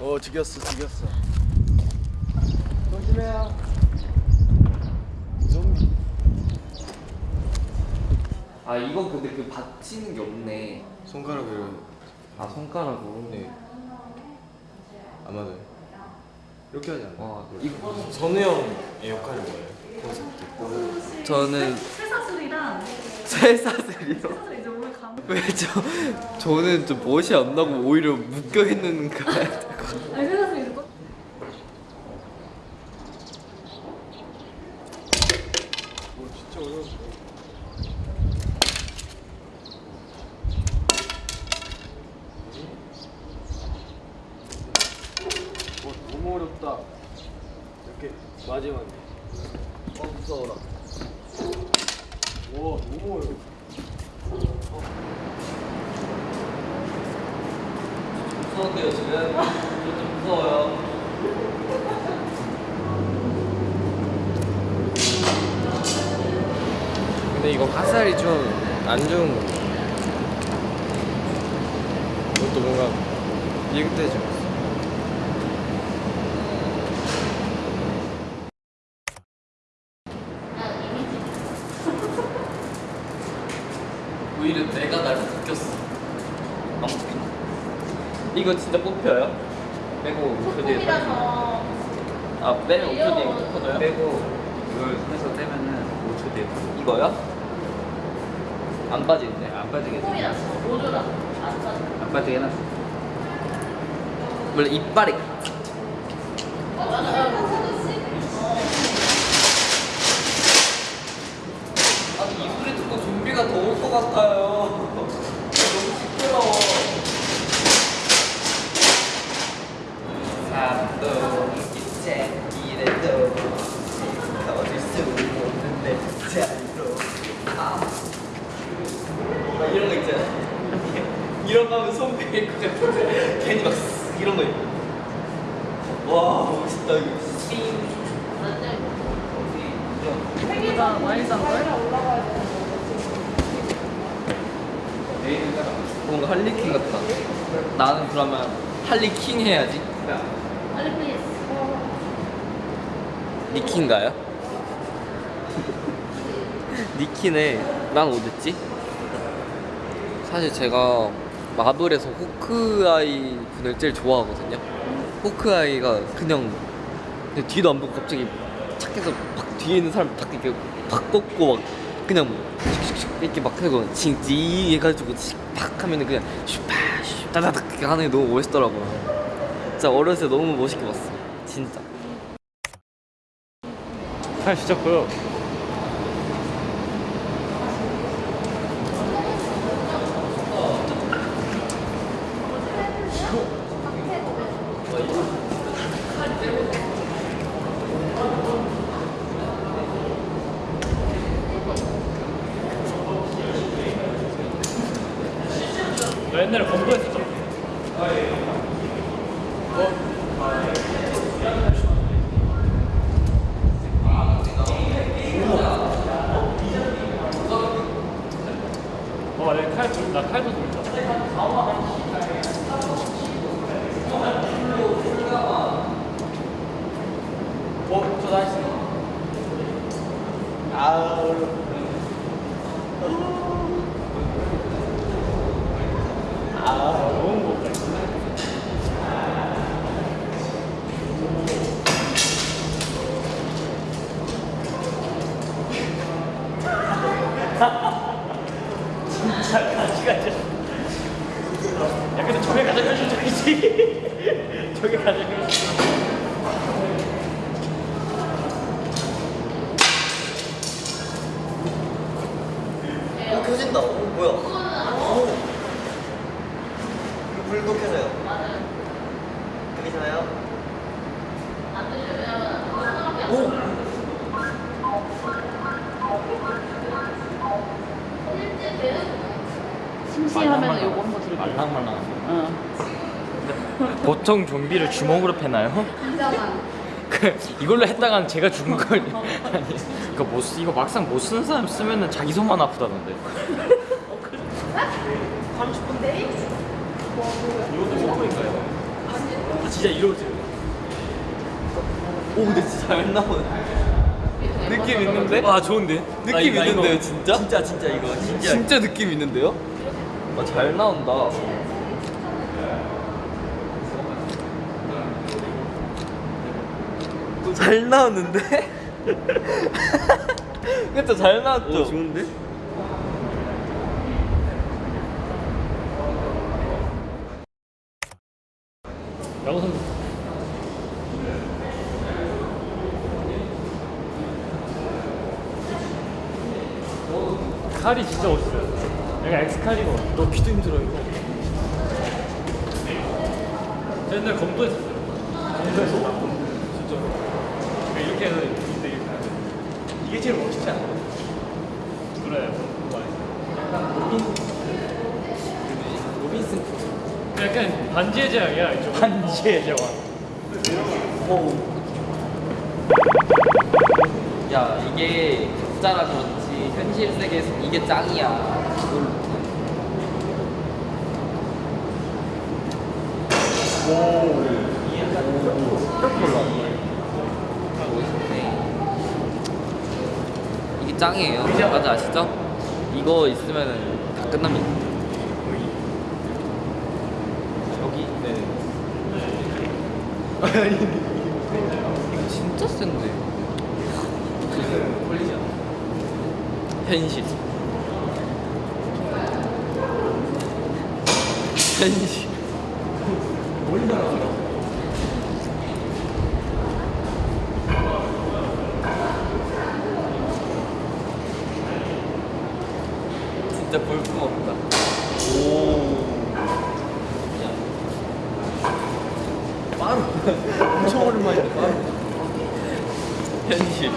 어 죽였어 죽였어. 조심해요. 좀비 아 이건 근데 그 받치는 게 없네. 손가락으로 아 손가락으로? 네. 아마도. 이렇게 하지 않나? 와 이거 선우 형의 역할이 뭐예요? 저는 쇠사슬이랑 쇠사슬이요. 왜 저 저는 좀 멋이 안 나고 오히려 묶여 있는 거 아니 이제 꼭. 오 진짜 어려운데. 오 너무 어렵다. 이렇게 마지막에. 어 무서워라. 와 너무 어려워 무서운데요 지금? 좀 무서워요. 근데 이거 화살이 좀 안 좋은 거 이것도 뭔가 미국대죠. 오히려 내가 날 묶였어 안 묶여 이거 진짜 뽑혀요? 빼고 5초 뒤에 소품이라서 아 빼면 5초 뒤에 터져요? 빼고 이걸 해서 떼면은 5초 뒤에 터져. 이거요? 안 빠지는데? 안 빠지게 소품이라서 노조라 안 빠져. 안 빠지게 해놨어. 원래 이빨이 아니 이 소리 듣고 좀비가 더 올 것 같아요 너무 시끄러워 삼동 기체 이래도 터질 수 없는데 자리로 아 막 이런 거 있잖아 이런 거 하면 손 베일 것 같은데 괜히 막쓱 이런 거 있고 와 멋있다 이거 많이 싼? 뭔가 할리퀸 같다 나는 그러면 할리퀸 해야지. 니키인가요? 니키네 난 어딨지? 사실 제가 마블에서 호크아이 분을 제일 좋아하거든요. 호크아이가 그냥, 뒤도 안 보고 갑자기 착해서 막 뒤에 있는 사람 딱 이렇게 팍 꺾고 막 그냥 슉슉슉 이렇게 막 하고 징징 해가지고 팍 하면은 그냥 슈파 슈따다닥 하는 게 너무 멋있더라고요. 진짜 어렸을 때 너무 멋있게 봤어 진짜. 살 진짜 커요. 옛날에 검도했었잖아. 어, 맞아. 칼, 들- 나 칼도 들었다. 어? 할수 있어 아 아, 너무 무겁다. 진짜 가지 가지. 야 근데 저게 가장 현실적이지. 저게 가장 현실. 어 켜진다. 어 뭐야? 오. 이거 불도 켜져요. 맞아요. 들리시나요? 안 들리면 오. 심심하면 요거 한번 들어. 말랑말랑. 어. 보통 좀비를 주먹으로 패나요? 그 이걸로 했다간 제가 죽은 거 아니? 아니 이거 못 쓰, 이거 막상 못 쓰는 사람 쓰면은 자기 손만 아프다던데. 하고 싶은데? 이것도 소포인가요? 진짜 이러지. 오 근데 진짜 잘 나오네. 느낌 있는데? 와 좋은데? 느낌 아, 이거, 있는데요, 이거. 진짜? 진짜 진짜 이거 진짜. 진짜 느낌 있는데요? 아, 잘 나온다. 잘 나왔는데? 그쵸 잘 나왔죠? 오, 좋은데? 야구 선수. 칼이 진짜 멋있어요. 약간 엑스칼리버. 넣기도 힘들어 이거. 저 옛날 검도했었어요. 검도에서 진짜. 그 이렇게 하는 거. 이게 제일 멋있지 않아? 그래. 로빈슨 약간 반지의 제왕이야 이쪽. 반지의 제왕. 야 이게 가짜라 그렇지 현실 세계에서 이게 짱이야 그걸 이게 짱이에요. 맞아 아시죠? 이거 있으면은 다 끝납니다. 여기? 네. 진짜 센데. 현실. 현실 진짜 볼품 없다. 오. 빠르. 엄청 오랜만이다. 빠르. 현실